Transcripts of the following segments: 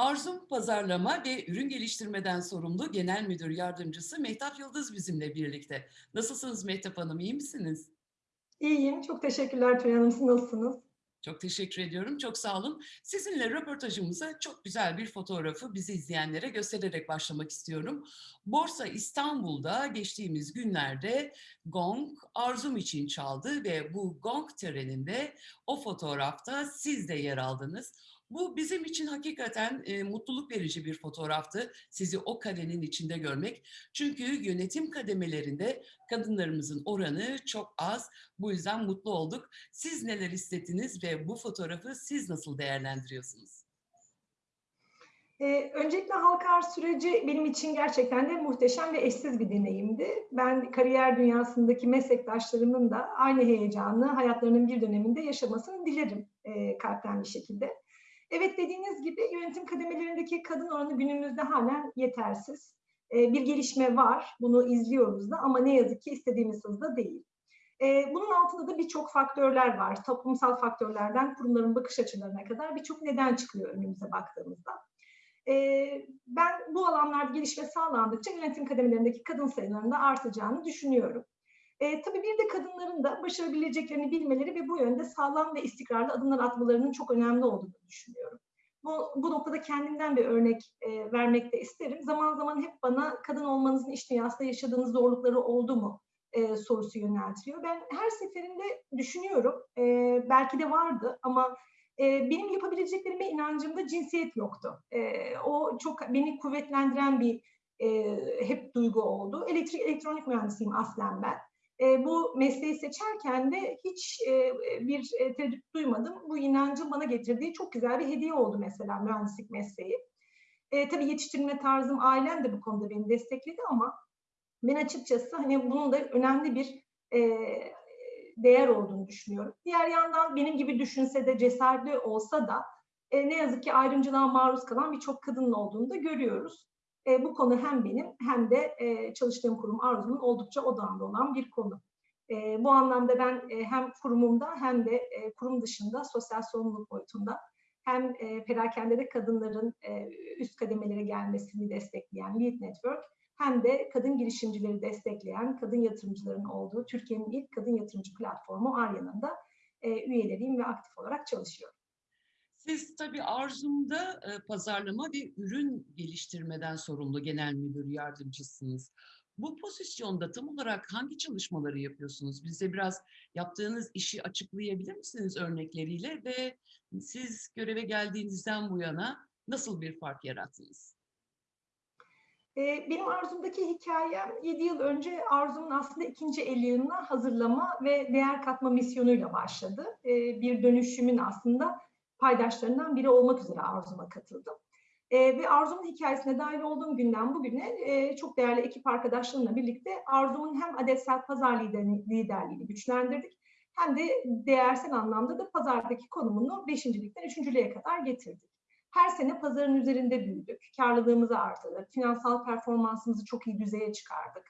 Arzum Pazarlama ve Ürün Geliştirmeden sorumlu Genel Müdür Yardımcısı Mehtap Yıldız bizimle birlikte. Nasılsınız Mehtap Hanım, iyi misiniz? İyiyim, çok teşekkürler Tülay Hanım. Siz nasılsınız? Çok teşekkür ediyorum, çok sağ olun. Sizinle röportajımıza çok güzel bir fotoğrafı bizi izleyenlere göstererek başlamak istiyorum. Borsa İstanbul'da geçtiğimiz günlerde gong Arzum için çaldı ve bu gong töreninde o fotoğrafta siz de yer aldınız. Bu bizim için hakikaten e, mutluluk verici bir fotoğraftı. Sizi o karenin içinde görmek. Çünkü yönetim kademelerinde kadınlarımızın oranı çok az. Bu yüzden mutlu olduk. Siz neler hissettiniz ve bu fotoğrafı siz nasıl değerlendiriyorsunuz? Ee, öncelikle halka arz süreci benim için gerçekten de muhteşem ve eşsiz bir deneyimdi. Ben kariyer dünyasındaki meslektaşlarımın da aynı heyecanı hayatlarının bir döneminde yaşamasını dilerim e, kalpten bir şekilde. Evet dediğiniz gibi yönetim kademelerindeki kadın oranı günümüzde halen yetersiz. E, bir gelişme var, bunu izliyoruz da ama ne yazık ki istediğimiz hızda değil. E, bunun altında da birçok faktörler var. Toplumsal faktörlerden kurumların bakış açılarına kadar birçok neden çıkıyor önümüze baktığımızda. E, ben bu alanlarda gelişme sağlandıkça yönetim kademelerindeki kadın sayılarının da artacağını düşünüyorum. E, tabii bir de kadınların da başarabileceklerini bilmeleri ve bu yönde sağlam ve istikrarlı adımlar atmalarının çok önemli olduğunu düşünüyorum. Bu, bu noktada kendimden bir örnek e, vermek de isterim. Zaman zaman hep bana kadın olmanızın iş dünyasında yaşadığınız zorlukları oldu mu e, sorusu yöneltiliyor. Ben her seferinde düşünüyorum, e, belki de vardı ama e, benim yapabileceklerime inancımda cinsiyet yoktu. E, o çok beni kuvvetlendiren bir e, hep duygu oldu. Elektrik elektronik mühendisiyim aslen ben. E, bu mesleği seçerken de hiç e, bir e, tereddüt duymadım. Bu inancın bana getirdiği çok güzel bir hediye oldu mesela mühendislik mesleği. E, tabii yetiştirme tarzım, ailem de bu konuda beni destekledi ama ben açıkçası hani bunun da önemli bir e, değer olduğunu düşünüyorum. Diğer yandan benim gibi düşünse de cesaretli olsa da e, ne yazık ki ayrımcılığa maruz kalan birçok kadının olduğunu da görüyoruz. E, bu konu hem benim hem de e, çalıştığım kurum Arzu'nun oldukça odağında olan bir konu. E, bu anlamda ben e, hem kurumumda hem de e, kurum dışında sosyal sorumluluk boyutunda hem e, perakendede kadınların e, üst kademelere gelmesini destekleyen Lead Network hem de kadın girişimcileri destekleyen kadın yatırımcıların olduğu Türkiye'nin ilk kadın yatırımcı platformu Arya'nın da e, üyeleriyim ve aktif olarak çalışıyorum. Siz tabii Arzum'da e, pazarlama ve ürün geliştirmeden sorumlu genel müdür yardımcısınız. Bu pozisyonda tam olarak hangi çalışmaları yapıyorsunuz? Bize biraz yaptığınız işi açıklayabilir misiniz örnekleriyle ve siz göreve geldiğinizden bu yana nasıl bir fark yarattınız? Benim Arzum'daki hikayem 7 yıl önce Arzum'un aslında ikinci el yılına hazırlama ve değer katma misyonuyla başladı. Bir dönüşümün aslında paydaşlarından biri olmak üzere Arzum'a katıldım. E, ve Arzum'un hikayesine dahil olduğum günden bugüne e, çok değerli ekip arkadaşlarımla birlikte Arzum'un hem adetsel pazar liderini, liderliğini güçlendirdik hem de değersel anlamda da pazardaki konumunu beşincilikten üçüncülüğe kadar getirdik. Her sene pazarın üzerinde büyüdük, karlılığımızı artırdık, finansal performansımızı çok iyi düzeye çıkardık.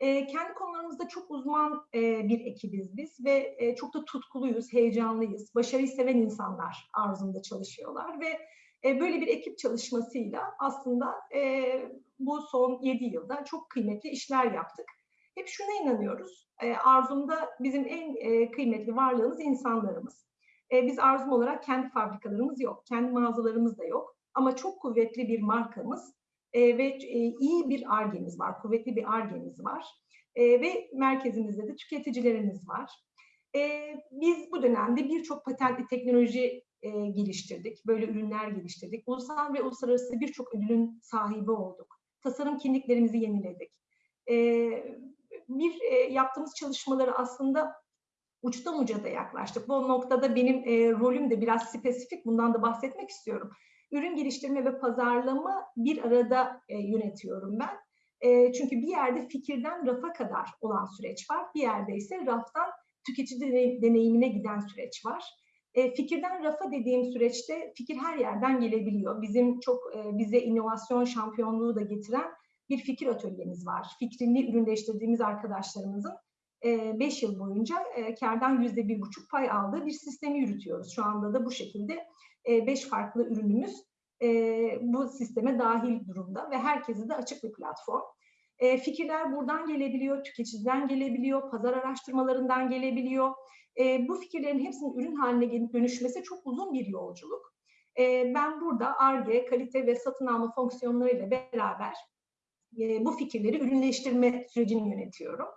E, kendi konularımızda çok uzman e, bir ekibiz biz ve e, çok da tutkuluyuz, heyecanlıyız. Başarıyı seven insanlar arzumda çalışıyorlar ve e, böyle bir ekip çalışmasıyla aslında e, bu son 7 yılda çok kıymetli işler yaptık. Hep şuna inanıyoruz, e, arzumda bizim en e, kıymetli varlığımız insanlarımız. E, biz arzum olarak kendi fabrikalarımız yok, kendi mağazalarımız da yok ama çok kuvvetli bir markamız e, ve e, iyi bir argemiz var, kuvvetli bir argemiz var e, ve merkezimizde de tüketicilerimiz var. E, biz bu dönemde birçok patentli teknoloji e, geliştirdik, böyle ürünler geliştirdik. Ulusal ve uluslararası birçok ödülün sahibi olduk. Tasarım kimliklerimizi yeniledik. E, bir e, yaptığımız çalışmaları aslında uçtan uca da yaklaştık. Bu noktada benim e, rolüm de biraz spesifik, bundan da bahsetmek istiyorum. Ürün geliştirme ve pazarlama bir arada e, yönetiyorum ben. E, çünkü bir yerde fikirden rafa kadar olan süreç var. Bir yerde ise raftan tüketici deneyimine giden süreç var. E, fikirden rafa dediğim süreçte fikir her yerden gelebiliyor. Bizim çok e, bize inovasyon şampiyonluğu da getiren bir fikir atölyemiz var. Fikrini ürünleştirdiğimiz arkadaşlarımızın 5 yıl boyunca e, kardan %1,5 pay aldığı bir sistemi yürütüyoruz. Şu anda da bu şekilde 5 farklı ürünümüz bu sisteme dahil durumda ve herkese de açık bir platform. E, fikirler buradan gelebiliyor, tüketiciden gelebiliyor, pazar araştırmalarından gelebiliyor. E, bu fikirlerin hepsinin ürün haline dönüşmesi çok uzun bir yolculuk. E, ben burada ARGE, kalite ve satın alma fonksiyonlarıyla beraber e, bu fikirleri ürünleştirme sürecini yönetiyorum.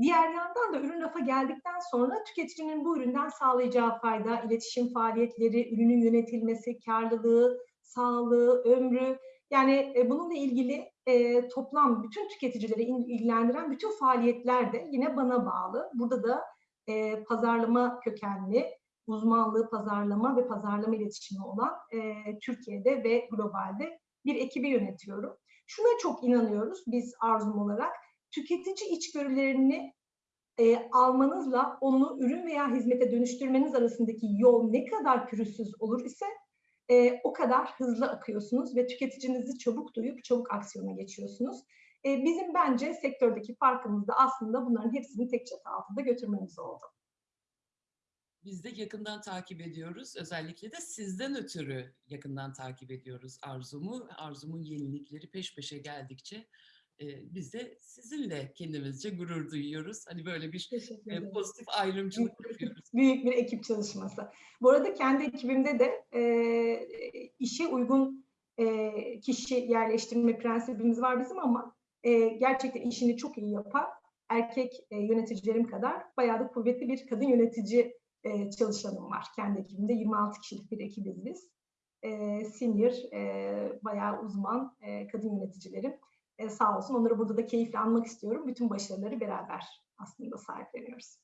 Diğer yandan da ürün rafa geldikten sonra tüketicinin bu üründen sağlayacağı fayda, iletişim faaliyetleri, ürünün yönetilmesi, karlılığı, sağlığı, ömrü, yani e, bununla ilgili e, toplam bütün tüketicileri ilgilendiren bütün faaliyetler de yine bana bağlı. Burada da e, pazarlama kökenli, uzmanlığı pazarlama ve pazarlama iletişimi olan Türkiye'de ve globalde bir ekibi yönetiyorum. Şuna çok inanıyoruz biz Arzum olarak. Tüketici içgörülerini e, almanızla onu ürün veya hizmete dönüştürmeniz arasındaki yol ne kadar pürüzsüz olur ise e, o kadar hızlı akıyorsunuz ve tüketicinizi çabuk duyup çabuk aksiyona geçiyorsunuz. E, bizim bence sektördeki farkımız da aslında bunların hepsini tek çatı altında götürmemiz oldu. Biz de yakından takip ediyoruz. Özellikle de sizden ötürü yakından takip ediyoruz Arzum'u. Arzum'un yenilikleri peş peşe geldikçe e, biz de sizinle kendimizce gurur duyuyoruz. Hani böyle bir e, pozitif ayrımcılık yapıyoruz. Büyük bir ekip çalışması. Bu arada kendi ekibimde de e, işe uygun e, kişi yerleştirme prensibimiz var bizim ama e, gerçekten işini çok iyi yapan erkek e, yöneticilerim kadar bayağı da kuvvetli bir kadın yönetici e, çalışanım var. Kendi ekibimde 26 kişilik bir ekibiz biz. E, senior, e, bayağı uzman e, kadın yöneticilerim. E, sağ olsun onları burada da keyifle anmak istiyorum. Bütün başarıları beraber aslında sahipleniyoruz.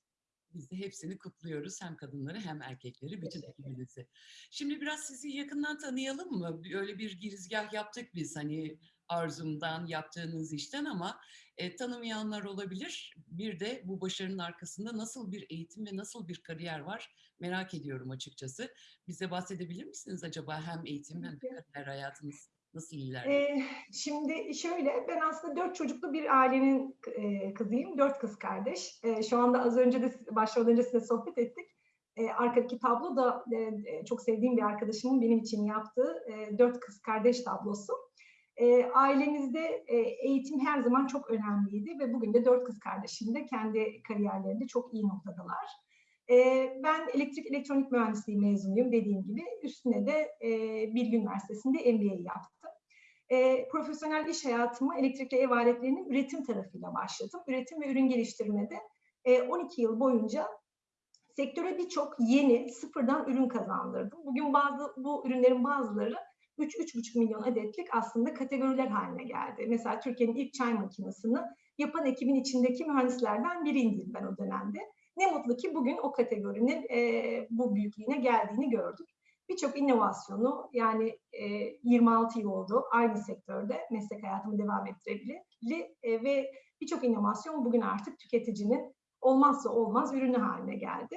Biz de hepsini kutluyoruz. Hem kadınları hem erkekleri, bütün ekibinizi. Şimdi biraz sizi yakından tanıyalım mı? Öyle bir girizgah yaptık biz hani Arzum'dan, yaptığınız işten ama e, tanımayanlar olabilir. Bir de bu başarının arkasında nasıl bir eğitim ve nasıl bir kariyer var merak ediyorum açıkçası. Bize bahsedebilir misiniz acaba hem eğitim hem de kariyer hayatınız nasıl ilerliyor? Ee, şimdi şöyle, ben aslında dört çocuklu bir ailenin e, kızıyım. Dört kız kardeş. E, şu anda az önce de başlamadan önce size sohbet ettik. E, arkadaki tablo da e, çok sevdiğim bir arkadaşımın benim için yaptığı e, dört kız kardeş tablosu. E, ailemizde e, eğitim her zaman çok önemliydi ve bugün de dört kız kardeşim de kendi kariyerlerinde çok iyi noktadalar. Ben elektrik elektronik mühendisliği mezunuyum dediğim gibi. Üstüne de Bilgi Üniversitesi'nde MBA yaptım. Profesyonel iş hayatıma elektrikli ev aletlerinin üretim tarafıyla başladım. Üretim ve ürün geliştirmede e, 12 yıl boyunca sektöre birçok yeni sıfırdan ürün kazandırdım. Bugün bazı bu ürünlerin bazıları 3-3,5 milyon adetlik aslında kategoriler haline geldi. Mesela Türkiye'nin ilk çay makinesini yapan ekibin içindeki mühendislerden biriydim ben o dönemde. Ne mutlu ki bugün o kategorinin e, bu büyüklüğüne geldiğini gördük. Birçok inovasyonu yani e, 26 yıl oldu aynı sektörde meslek hayatımı devam ettirebilir e, ve birçok inovasyon bugün artık tüketicinin olmazsa olmaz ürünü haline geldi.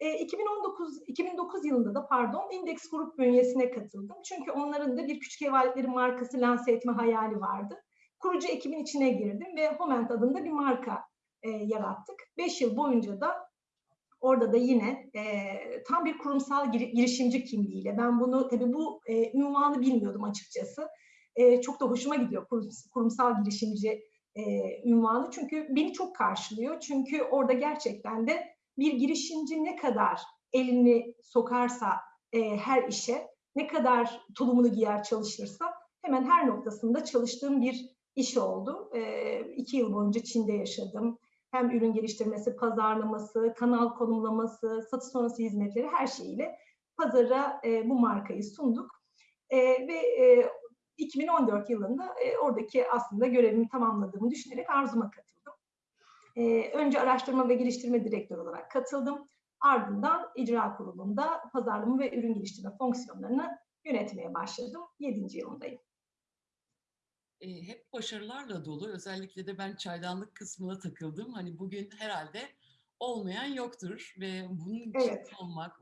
E, 2019 2009 yılında da pardon Index Grup bünyesine katıldım. Çünkü onların da bir küçük ev aletleri markası lanse etme hayali vardı. Kurucu ekibin içine girdim ve Homent adında bir marka e, yarattık. Beş yıl boyunca da orada da yine e, tam bir kurumsal gir, girişimci kimliğiyle ben bunu tabii bu e, ünvanı bilmiyordum açıkçası. E, çok da hoşuma gidiyor kurum, kurumsal girişimci e, ünvanı çünkü beni çok karşılıyor. Çünkü orada gerçekten de bir girişimci ne kadar elini sokarsa e, her işe, ne kadar tulumunu giyer çalışırsa hemen her noktasında çalıştığım bir iş oldu. E, iki yıl boyunca Çin'de yaşadım. Hem ürün geliştirmesi, pazarlaması, kanal konumlaması, satış sonrası hizmetleri her şeyiyle pazara e, bu markayı sunduk. E, ve e, 2014 yılında e, oradaki aslında görevimi tamamladığımı düşünerek Arzum'a katıldım. E, önce araştırma ve geliştirme direktörü olarak katıldım. Ardından icra kurulunda pazarlama ve ürün geliştirme fonksiyonlarını yönetmeye başladım. 7. yılındayım. E, hep başarılarla dolu. Özellikle de ben çaydanlık kısmına takıldım. Hani bugün herhalde olmayan yoktur ve bunun Evet. olmak,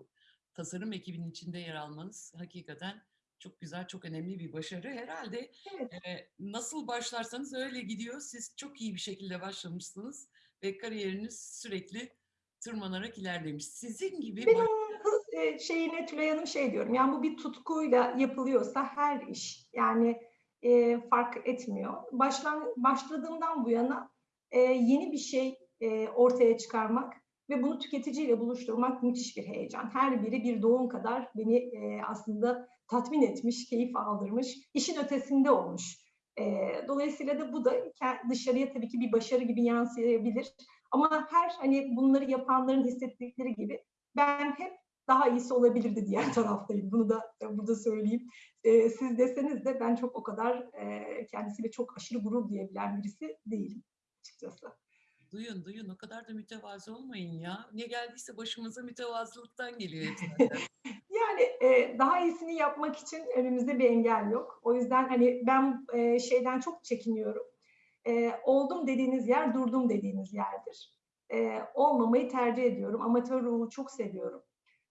tasarım ekibinin içinde yer almanız hakikaten çok güzel, çok önemli bir başarı. Herhalde Evet. e, nasıl başlarsanız öyle gidiyor. Siz çok iyi bir şekilde başlamışsınız ve kariyeriniz sürekli tırmanarak ilerlemiş. Sizin gibi Benim şeyine Tülay Hanım şey diyorum. Yani bu bir tutkuyla yapılıyorsa her iş yani e, fark etmiyor. Başlan, başladığımdan bu yana e, yeni bir şey e, ortaya çıkarmak ve bunu tüketiciyle buluşturmak müthiş bir heyecan. Her biri bir doğum kadar beni e, aslında tatmin etmiş, keyif aldırmış, işin ötesinde olmuş. E, dolayısıyla da bu da dışarıya tabii ki bir başarı gibi yansıyabilir. Ama her hani bunları yapanların hissettikleri gibi ben hep daha iyisi olabilirdi diğer taraftayım. Bunu da burada söyleyeyim. E, siz deseniz de ben çok o kadar e, kendisiyle çok aşırı gurur duyabilen birisi değilim açıkçası. Duyun duyun o kadar da mütevazı olmayın ya. Ne geldiyse başımıza mütevazılıktan geliyor yani e, daha iyisini yapmak için önümüzde bir engel yok. O yüzden hani ben e, şeyden çok çekiniyorum. E, oldum dediğiniz yer durdum dediğiniz yerdir. E, olmamayı tercih ediyorum. Amatör ruhu çok seviyorum.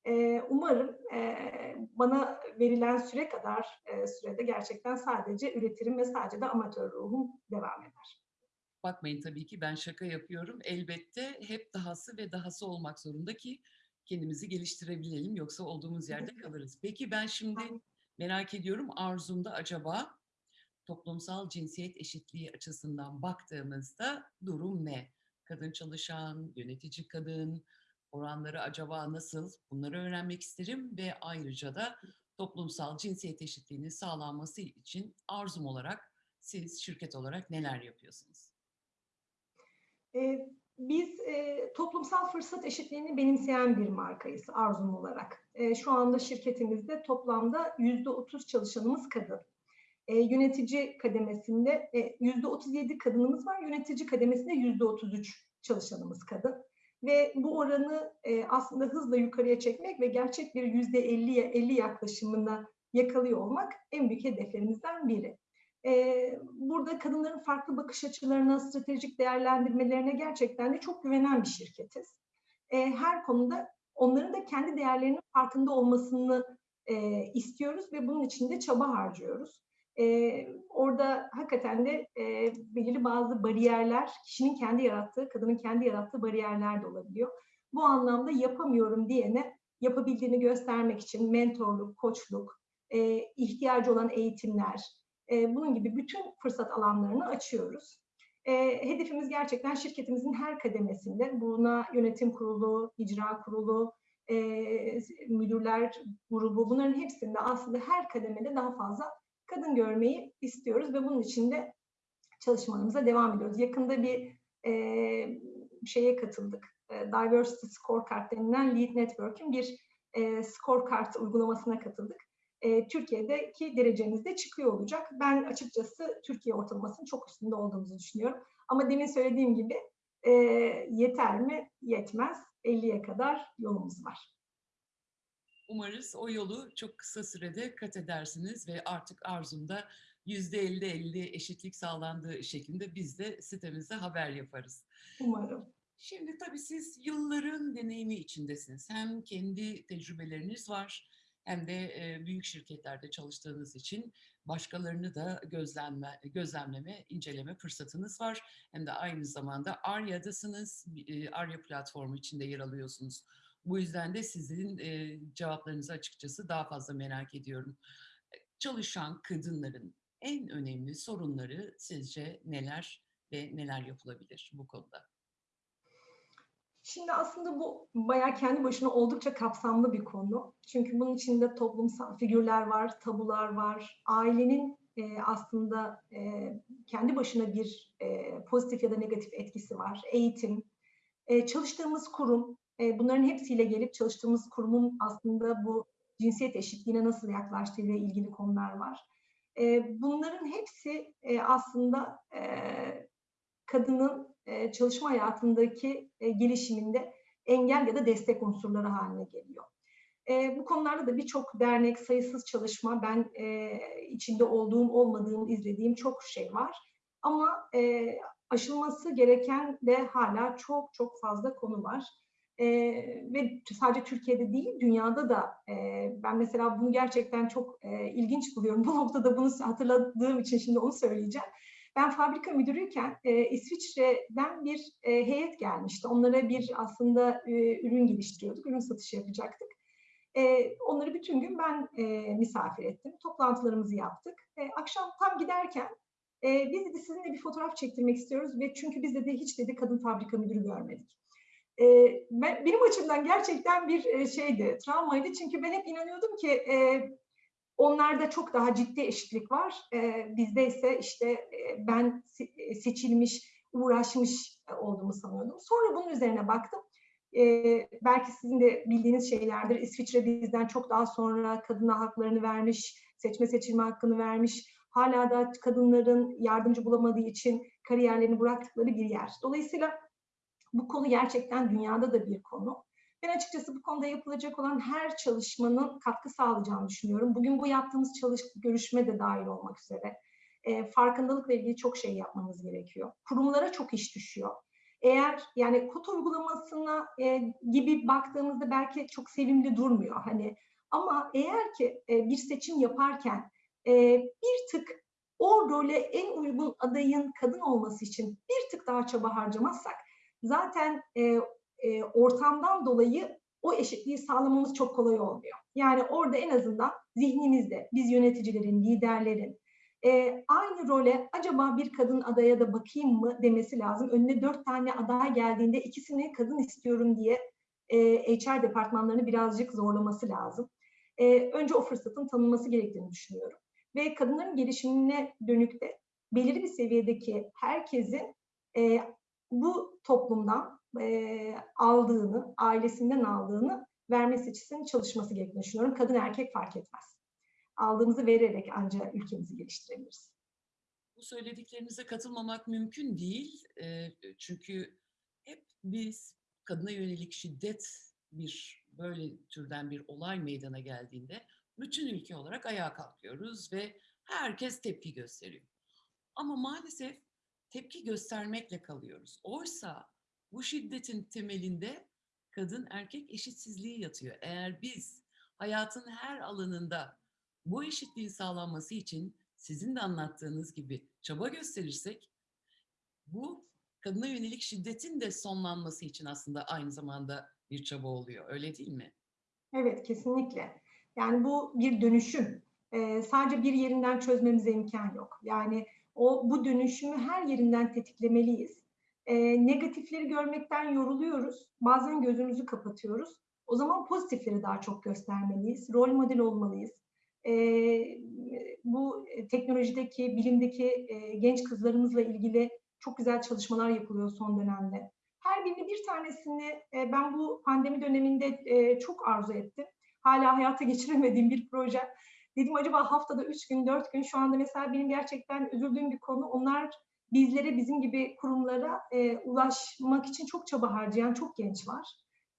E, umarım e, bana verilen süre kadar e, sürede gerçekten sadece üretirim ve sadece de amatör ruhum devam eder. Bakmayın tabii ki ben şaka yapıyorum. Elbette hep dahası ve dahası olmak zorunda ki kendimizi geliştirebilelim yoksa olduğumuz yerde kalırız. Peki ben şimdi merak ediyorum Arzum'da acaba toplumsal cinsiyet eşitliği açısından baktığımızda durum ne? Kadın çalışan, yönetici kadın, oranları acaba nasıl? Bunları öğrenmek isterim ve ayrıca da toplumsal cinsiyet eşitliğinin sağlanması için arzum olarak siz şirket olarak neler yapıyorsunuz? Ee, biz e, toplumsal fırsat eşitliğini benimseyen bir markayız Arzum olarak. E, şu anda şirketimizde toplamda yüzde otuz çalışanımız kadın. E, yönetici kademesinde yüzde otuz yedi kadınımız var, yönetici kademesinde yüzde otuz üç çalışanımız kadın. Ve bu oranı e, aslında hızla yukarıya çekmek ve gerçek bir yüzde elliye elli yaklaşımına yakalıyor olmak en büyük hedeflerimizden biri. Ee, burada kadınların farklı bakış açılarına, stratejik değerlendirmelerine gerçekten de çok güvenen bir şirketiz. Ee, her konuda onların da kendi değerlerinin farkında olmasını e, istiyoruz ve bunun için de çaba harcıyoruz. Ee, orada hakikaten de e, belirli bazı bariyerler, kişinin kendi yarattığı, kadının kendi yarattığı bariyerler de olabiliyor. Bu anlamda yapamıyorum diyene yapabildiğini göstermek için mentorluk, koçluk, e, ihtiyacı olan eğitimler, e, bunun gibi bütün fırsat alanlarını açıyoruz. E, hedefimiz gerçekten şirketimizin her kademesinde buna yönetim kurulu, icra kurulu, e, müdürler grubu bunların hepsinde aslında her kademede daha fazla kadın görmeyi istiyoruz ve bunun için de çalışmalarımıza devam ediyoruz. Yakında bir e, şeye katıldık. E, Diversity Scorecard denilen Lead Network'ün bir e, scorecard uygulamasına katıldık e, Türkiye'deki derecemiz de çıkıyor olacak. Ben açıkçası Türkiye ortalamasının çok üstünde olduğumuzu düşünüyorum. Ama demin söylediğim gibi e, yeter mi? Yetmez. 50'ye kadar yolumuz var. Umarız o yolu çok kısa sürede kat edersiniz ve artık arzumda %50-50 eşitlik sağlandığı şeklinde biz de sitemizde haber yaparız. Umarım. Şimdi tabii siz yılların deneyimi içindesiniz. Hem kendi tecrübeleriniz var, hem de büyük şirketlerde çalıştığınız için başkalarını da gözlemle, gözlemleme, inceleme fırsatınız var. Hem de aynı zamanda Arya'dasınız, Arya platformu içinde yer alıyorsunuz. Bu yüzden de sizin cevaplarınızı açıkçası daha fazla merak ediyorum. Çalışan kadınların en önemli sorunları sizce neler ve neler yapılabilir bu konuda? Şimdi aslında bu bayağı kendi başına oldukça kapsamlı bir konu. Çünkü bunun içinde toplumsal figürler var, tabular var. Ailenin e, aslında e, kendi başına bir e, pozitif ya da negatif etkisi var. Eğitim, e, çalıştığımız kurum, e, bunların hepsiyle gelip çalıştığımız kurumun aslında bu cinsiyet eşitliğine nasıl yaklaştığı ile ilgili konular var. E, bunların hepsi e, aslında e, kadının e, çalışma hayatındaki e, gelişiminde engel ya da destek unsurları haline geliyor. E, bu konularda da birçok dernek, sayısız çalışma, ben içinde olduğum, olmadığım, izlediğim çok şey var. Ama aşılması gereken de hala çok çok fazla konu var. E, ve sadece Türkiye'de değil, dünyada da e, ben mesela bunu gerçekten çok e, ilginç buluyorum. Bu noktada bunu hatırladığım için şimdi onu söyleyeceğim. Ben fabrika müdürüyken e, İsviçre'den bir e, heyet gelmişti. Onlara bir aslında e, ürün geliştiriyorduk, ürün satışı yapacaktık. E, onları bütün gün ben e, misafir ettim. Toplantılarımızı yaptık. E, akşam tam giderken e, biz dedi sizinle bir fotoğraf çektirmek istiyoruz ve çünkü biz dedi hiç dedi kadın fabrika müdürü görmedik. E, ben, benim açımdan gerçekten bir e, şeydi, travmaydı. Çünkü ben hep inanıyordum ki e, onlarda çok daha ciddi eşitlik var. E, bizde ise işte e, ben se- seçilmiş, uğraşmış e, olduğumu sanıyordum. Sonra bunun üzerine baktım. Ee, belki sizin de bildiğiniz şeylerdir. İsviçre bizden çok daha sonra kadına haklarını vermiş, seçme seçilme hakkını vermiş. Hala da kadınların yardımcı bulamadığı için kariyerlerini bıraktıkları bir yer. Dolayısıyla bu konu gerçekten dünyada da bir konu. Ben açıkçası bu konuda yapılacak olan her çalışmanın katkı sağlayacağını düşünüyorum. Bugün bu yaptığımız çalış görüşme de dahil olmak üzere. E, farkındalıkla ilgili çok şey yapmamız gerekiyor. Kurumlara çok iş düşüyor eğer yani kod uygulamasına e, gibi baktığımızda belki çok sevimli durmuyor hani ama eğer ki e, bir seçim yaparken e, bir tık o role en uygun adayın kadın olması için bir tık daha çaba harcamazsak zaten e, e, ortamdan dolayı o eşitliği sağlamamız çok kolay olmuyor. Yani orada en azından zihnimizde biz yöneticilerin, liderlerin, e, aynı role acaba bir kadın adaya da bakayım mı demesi lazım. Önüne dört tane aday geldiğinde ikisini kadın istiyorum diye e, HR departmanlarını birazcık zorlaması lazım. E, önce o fırsatın tanınması gerektiğini düşünüyorum. Ve kadınların gelişimine dönük de belirli bir seviyedeki herkesin e, bu toplumdan e, aldığını, ailesinden aldığını vermesi için çalışması gerektiğini düşünüyorum. Kadın erkek fark etmez aldığımızı vererek ancak ülkemizi geliştirebiliriz. Bu söylediklerinize katılmamak mümkün değil. E, çünkü hep biz kadına yönelik şiddet bir böyle türden bir olay meydana geldiğinde bütün ülke olarak ayağa kalkıyoruz ve herkes tepki gösteriyor. Ama maalesef tepki göstermekle kalıyoruz. Oysa bu şiddetin temelinde kadın erkek eşitsizliği yatıyor. Eğer biz hayatın her alanında bu eşitliğin sağlanması için sizin de anlattığınız gibi çaba gösterirsek bu kadına yönelik şiddetin de sonlanması için aslında aynı zamanda bir çaba oluyor. Öyle değil mi? Evet, kesinlikle. Yani bu bir dönüşüm. Ee, sadece bir yerinden çözmemize imkan yok. Yani o bu dönüşümü her yerinden tetiklemeliyiz. Ee, negatifleri görmekten yoruluyoruz. Bazen gözümüzü kapatıyoruz. O zaman pozitifleri daha çok göstermeliyiz. Rol model olmalıyız e, bu teknolojideki, bilimdeki e, genç kızlarımızla ilgili çok güzel çalışmalar yapılıyor son dönemde. Her birini bir tanesini e, ben bu pandemi döneminde e, çok arzu ettim. Hala hayata geçiremediğim bir proje. Dedim acaba haftada üç gün, dört gün şu anda mesela benim gerçekten üzüldüğüm bir konu. Onlar bizlere, bizim gibi kurumlara e, ulaşmak için çok çaba harcayan çok genç var.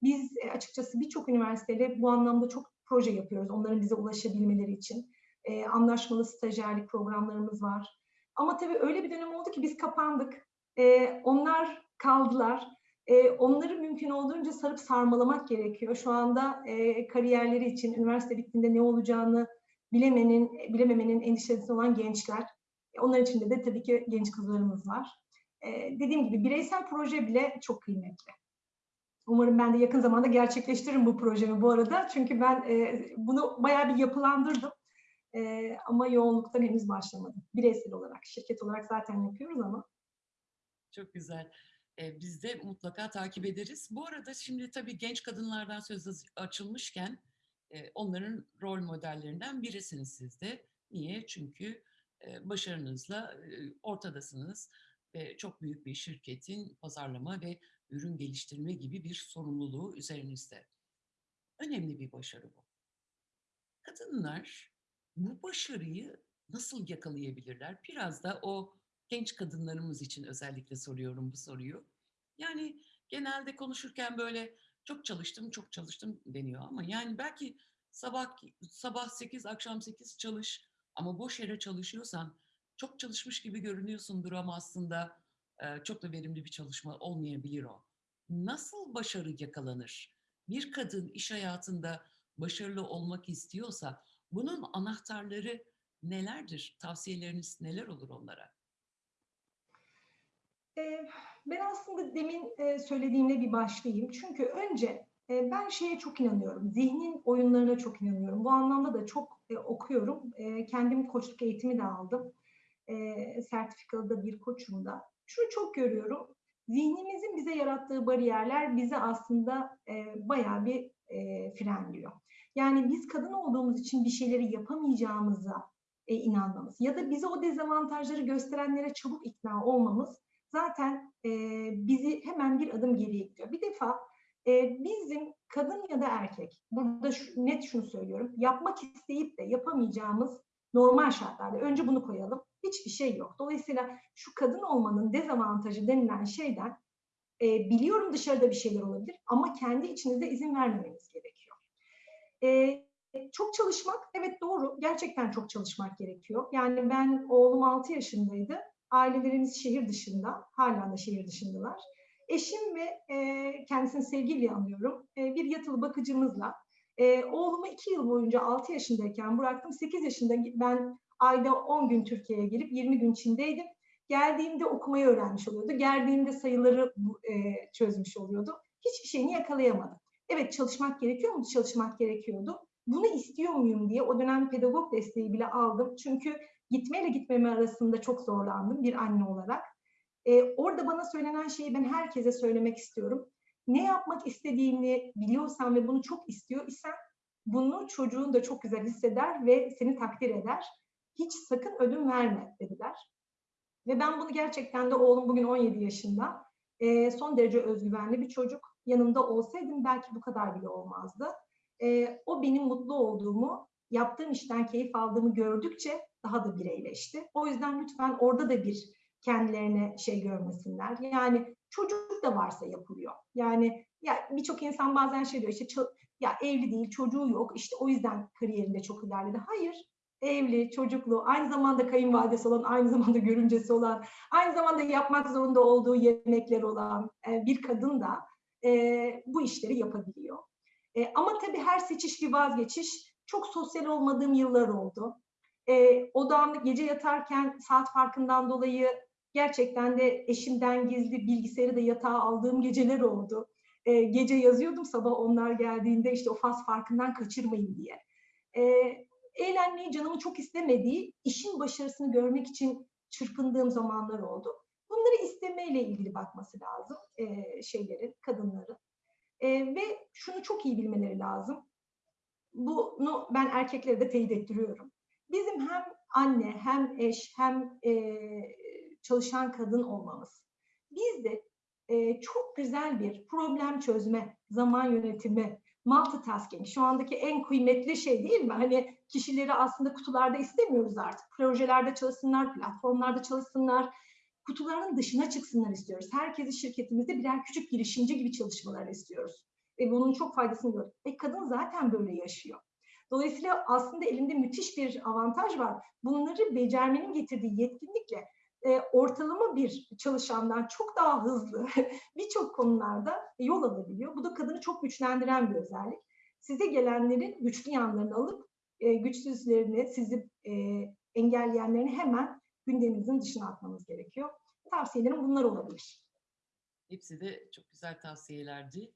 Biz e, açıkçası birçok üniversiteyle bu anlamda çok proje yapıyoruz onların bize ulaşabilmeleri için. E, anlaşmalı stajyerlik programlarımız var. Ama tabii öyle bir dönem oldu ki biz kapandık. E, onlar kaldılar. E, onları mümkün olduğunca sarıp sarmalamak gerekiyor. Şu anda e, kariyerleri için üniversite bittiğinde ne olacağını bilemenin, bilememenin endişesi olan gençler. E, onlar içinde de tabii ki genç kızlarımız var. E, dediğim gibi bireysel proje bile çok kıymetli. Umarım ben de yakın zamanda gerçekleştiririm bu projemi bu arada. Çünkü ben e, bunu bayağı bir yapılandırdım. E, ama yoğunluktan henüz başlamadım. Bireysel olarak, şirket olarak zaten yapıyoruz ama. Çok güzel. Biz de mutlaka takip ederiz. Bu arada şimdi tabii genç kadınlardan söz açılmışken onların rol modellerinden birisiniz siz de. Niye? Çünkü başarınızla ortadasınız. E, çok büyük bir şirketin pazarlama ve ürün geliştirme gibi bir sorumluluğu üzerinizde. Önemli bir başarı bu. Kadınlar bu başarıyı nasıl yakalayabilirler? Biraz da o genç kadınlarımız için özellikle soruyorum bu soruyu. Yani genelde konuşurken böyle çok çalıştım, çok çalıştım deniyor ama yani belki sabah sabah 8, akşam 8 çalış ama boş yere çalışıyorsan çok çalışmış gibi görünüyorsundur ama aslında çok da verimli bir çalışma olmayabilir o. Nasıl başarı yakalanır? Bir kadın iş hayatında başarılı olmak istiyorsa bunun anahtarları nelerdir? Tavsiyeleriniz neler olur onlara? Ben aslında demin söylediğimle bir başlayayım. Çünkü önce ben şeye çok inanıyorum, zihnin oyunlarına çok inanıyorum. Bu anlamda da çok okuyorum. Kendim koçluk eğitimi de aldım. Sertifikalı da bir koçum da. Şunu çok görüyorum, zihnimizin bize yarattığı bariyerler bizi aslında bayağı bir frenliyor. Yani biz kadın olduğumuz için bir şeyleri yapamayacağımıza e, inanmamız ya da bize o dezavantajları gösterenlere çabuk ikna olmamız zaten e, bizi hemen bir adım geriye gidiyor. Bir defa e, bizim kadın ya da erkek, burada şu, net şunu söylüyorum, yapmak isteyip de yapamayacağımız normal şartlarda, önce bunu koyalım, hiçbir şey yok. Dolayısıyla şu kadın olmanın dezavantajı denilen şeyden e, biliyorum dışarıda bir şeyler olabilir ama kendi içinizde izin vermemeniz gerekiyor. E, çok çalışmak, evet doğru, gerçekten çok çalışmak gerekiyor. Yani ben, oğlum 6 yaşındaydı, ailelerimiz şehir dışında, hala da şehir dışındalar. Eşim ve e, kendisini sevgiyle anlıyorum, e, bir yatılı bakıcımızla e, oğlumu 2 yıl boyunca 6 yaşındayken bıraktım. 8 yaşında ben ayda 10 gün Türkiye'ye gelip 20 gün Çin'deydim. Geldiğimde okumayı öğrenmiş oluyordu. Geldiğimde sayıları e, çözmüş oluyordu. Hiçbir şeyini yakalayamadım. Evet çalışmak gerekiyor mu? Çalışmak gerekiyordu. Bunu istiyor muyum diye o dönem pedagog desteği bile aldım. Çünkü gitmeyle gitmeme arasında çok zorlandım bir anne olarak. Ee, orada bana söylenen şeyi ben herkese söylemek istiyorum. Ne yapmak istediğini biliyorsan ve bunu çok istiyor isen bunu çocuğun da çok güzel hisseder ve seni takdir eder. Hiç sakın ödün verme dediler. Ve ben bunu gerçekten de oğlum bugün 17 yaşında. E, son derece özgüvenli bir çocuk. Yanımda olsaydım belki bu kadar bile olmazdı. E, o benim mutlu olduğumu, yaptığım işten keyif aldığımı gördükçe daha da bireyleşti. O yüzden lütfen orada da bir kendilerine şey görmesinler. Yani çocuk da varsa yapılıyor. Yani ya birçok insan bazen şey diyor işte ya evli değil, çocuğu yok. işte o yüzden kariyerinde çok ilerledi. Hayır. Evli, çocuklu, aynı zamanda kayınvalidesi olan, aynı zamanda görümcesi olan, aynı zamanda yapmak zorunda olduğu yemekler olan bir kadın da bu işleri yapabiliyor. E, ama tabii her seçiş bir vazgeçiş. Çok sosyal olmadığım yıllar oldu. E, odamda gece yatarken saat farkından dolayı gerçekten de eşimden gizli bilgisayarı da yatağa aldığım geceler oldu. E, gece yazıyordum sabah onlar geldiğinde işte o faz farkından kaçırmayın diye. E, eğlenmeyi canımı çok istemediği, işin başarısını görmek için çırpındığım zamanlar oldu. Bunları istemeyle ilgili bakması lazım e, şeylerin, kadınların. E, ve şunu çok iyi bilmeleri lazım. Bunu ben erkeklere de teyit ettiriyorum. Bizim hem anne, hem eş, hem e, çalışan kadın olmamız. Bizde e, çok güzel bir problem çözme, zaman yönetimi, multitasking şu andaki en kıymetli şey değil mi? Hani kişileri aslında kutularda istemiyoruz artık. Projelerde çalışsınlar, platformlarda çalışsınlar, kutuların dışına çıksınlar istiyoruz. Herkesi şirketimizde birer küçük girişimci gibi çalışmalar istiyoruz. Ve bunun çok faydasını görüyoruz. E kadın zaten böyle yaşıyor. Dolayısıyla aslında elinde müthiş bir avantaj var. Bunları becermenin getirdiği yetkinlikle e, ortalama bir çalışandan çok daha hızlı birçok konularda yol alabiliyor. Bu da kadını çok güçlendiren bir özellik. Size gelenlerin güçlü yanlarını alıp e, güçsüzlerini, sizi e, engelleyenlerini hemen gündeminizin dışına atmanız gerekiyor. Tavsiyelerim bunlar olabilir. Hepsi de çok güzel tavsiyelerdi.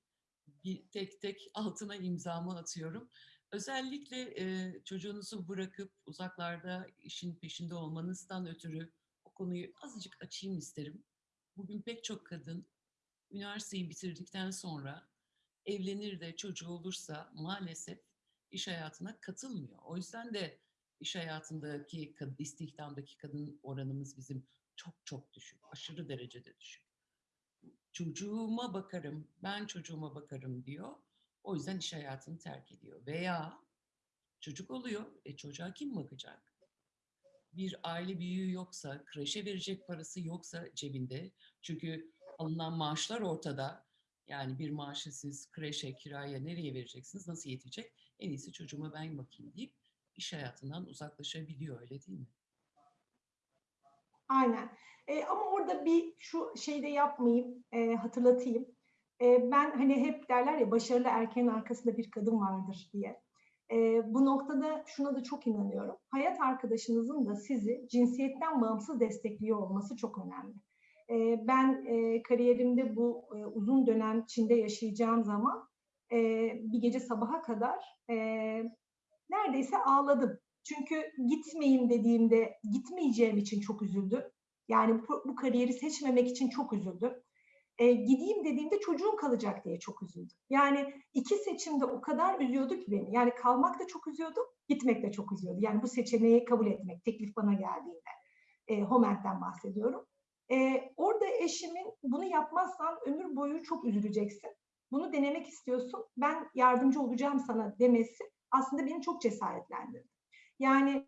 Bir tek tek altına imzamı atıyorum. Özellikle e, çocuğunuzu bırakıp uzaklarda işin peşinde olmanızdan ötürü o konuyu azıcık açayım isterim. Bugün pek çok kadın üniversiteyi bitirdikten sonra evlenir de çocuğu olursa maalesef iş hayatına katılmıyor. O yüzden de iş hayatındaki istihdamdaki kadın oranımız bizim çok çok düşük, aşırı derecede düşük. Çocuğuma bakarım, ben çocuğuma bakarım diyor. O yüzden iş hayatını terk ediyor. Veya çocuk oluyor, e çocuğa kim bakacak? Bir aile büyüğü yoksa, kreşe verecek parası yoksa cebinde. Çünkü alınan maaşlar ortada. Yani bir maaşı siz kreşe, kiraya nereye vereceksiniz, nasıl yetecek? En iyisi çocuğuma ben bakayım deyip iş hayatından uzaklaşabiliyor öyle değil mi? Aynen. E, ama orada bir şu şeyde yapmayayım, e, hatırlatayım. E, ben hani hep derler ya başarılı erkeğin arkasında bir kadın vardır diye. E, bu noktada şuna da çok inanıyorum. Hayat arkadaşınızın da sizi cinsiyetten bağımsız destekliyor olması çok önemli. E, ben e, kariyerimde bu e, uzun dönem Çin'de yaşayacağım zaman e, bir gece sabaha kadar e, neredeyse ağladım. Çünkü gitmeyeyim dediğimde gitmeyeceğim için çok üzüldüm. Yani bu, bu kariyeri seçmemek için çok üzüldüm. E, gideyim dediğimde çocuğum kalacak diye çok üzüldüm. Yani iki seçimde o kadar üzüyordu ki beni. Yani kalmak da çok üzüyordu, gitmek de çok üzüyordu. Yani bu seçeneği kabul etmek, teklif bana geldiğinde. E, Homent'ten bahsediyorum. E, orada eşimin bunu yapmazsan ömür boyu çok üzüleceksin. Bunu denemek istiyorsun, ben yardımcı olacağım sana demesi aslında beni çok cesaretlendirdi. Yani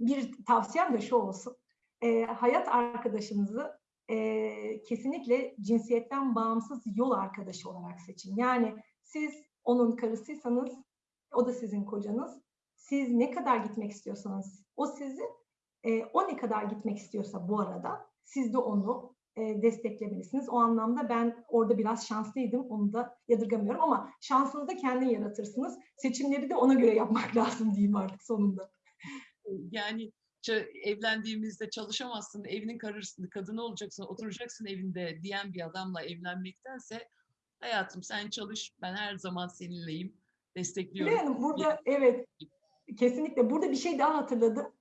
bir tavsiyem de şu olsun. E, hayat arkadaşınızı e, kesinlikle cinsiyetten bağımsız yol arkadaşı olarak seçin. Yani siz onun karısıysanız, o da sizin kocanız. Siz ne kadar gitmek istiyorsanız o sizi, e, o ne kadar gitmek istiyorsa bu arada siz de onu e, desteklemelisiniz. O anlamda ben orada biraz şanslıydım, onu da yadırgamıyorum ama şansını da kendin yaratırsınız. Seçimleri de ona göre yapmak lazım diyeyim artık sonunda. Yani evlendiğimizde çalışamazsın, evinin karısı, kadını olacaksın, oturacaksın evinde diyen bir adamla evlenmektense hayatım sen çalış, ben her zaman seninleyim, destekliyorum. Hanım, burada evet, kesinlikle. Burada bir şey daha hatırladım.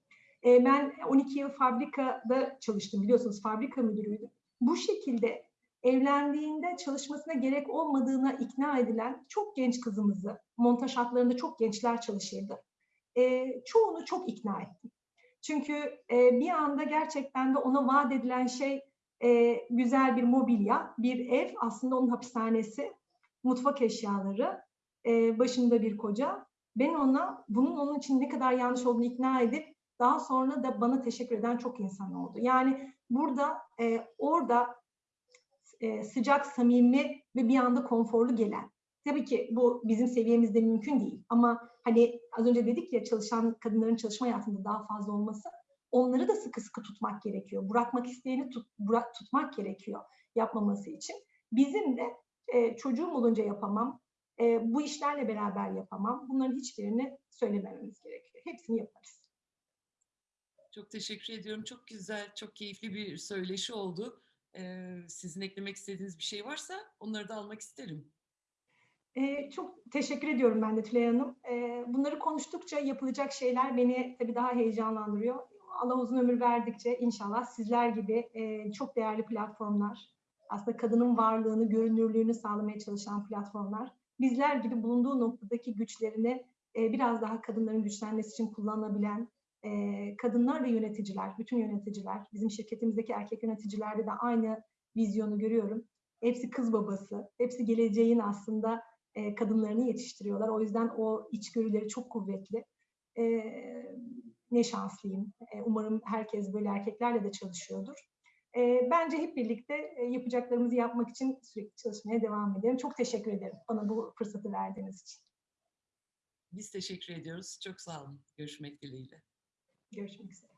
E, ben 12 yıl fabrikada çalıştım biliyorsunuz, fabrika müdürüydüm. Bu şekilde evlendiğinde çalışmasına gerek olmadığına ikna edilen çok genç kızımızı, montaj hatlarında çok gençler çalışırdı. E, çoğunu çok ikna ettim. Çünkü e, bir anda gerçekten de ona vaat edilen şey e, güzel bir mobilya, bir ev, aslında onun hapishanesi, mutfak eşyaları, e, başında bir koca. Ben ona bunun onun için ne kadar yanlış olduğunu ikna edip daha sonra da bana teşekkür eden çok insan oldu. Yani burada, e, orada e, sıcak, samimi ve bir anda konforlu gelen. Tabii ki bu bizim seviyemizde mümkün değil ama hani az önce dedik ya çalışan kadınların çalışma hayatında daha fazla olması onları da sıkı sıkı tutmak gerekiyor. Bırakmak isteyeni tut, bırak, tutmak gerekiyor yapmaması için. Bizim de e, çocuğum olunca yapamam, e, bu işlerle beraber yapamam. Bunların hiçbirini söylemememiz gerekiyor. Hepsini yaparız. Çok teşekkür ediyorum. Çok güzel, çok keyifli bir söyleşi oldu. Ee, sizin eklemek istediğiniz bir şey varsa onları da almak isterim. Ee, çok teşekkür ediyorum ben de Tülay Hanım. Ee, bunları konuştukça yapılacak şeyler beni tabii daha heyecanlandırıyor. Allah uzun ömür verdikçe inşallah sizler gibi e, çok değerli platformlar, aslında kadının varlığını, görünürlüğünü sağlamaya çalışan platformlar, bizler gibi bulunduğu noktadaki güçlerini e, biraz daha kadınların güçlenmesi için kullanabilen e, kadınlar ve yöneticiler, bütün yöneticiler, bizim şirketimizdeki erkek yöneticilerde de aynı vizyonu görüyorum. Hepsi kız babası, hepsi geleceğin aslında e, kadınlarını yetiştiriyorlar. O yüzden o içgörüleri çok kuvvetli. E, ne şanslıyım. E, umarım herkes böyle erkeklerle de çalışıyordur. E, bence hep birlikte e, yapacaklarımızı yapmak için sürekli çalışmaya devam edelim. Çok teşekkür ederim bana bu fırsatı verdiğiniz için. Biz teşekkür ediyoruz. Çok sağ olun. Görüşmek dileğiyle. Görüşmek üzere.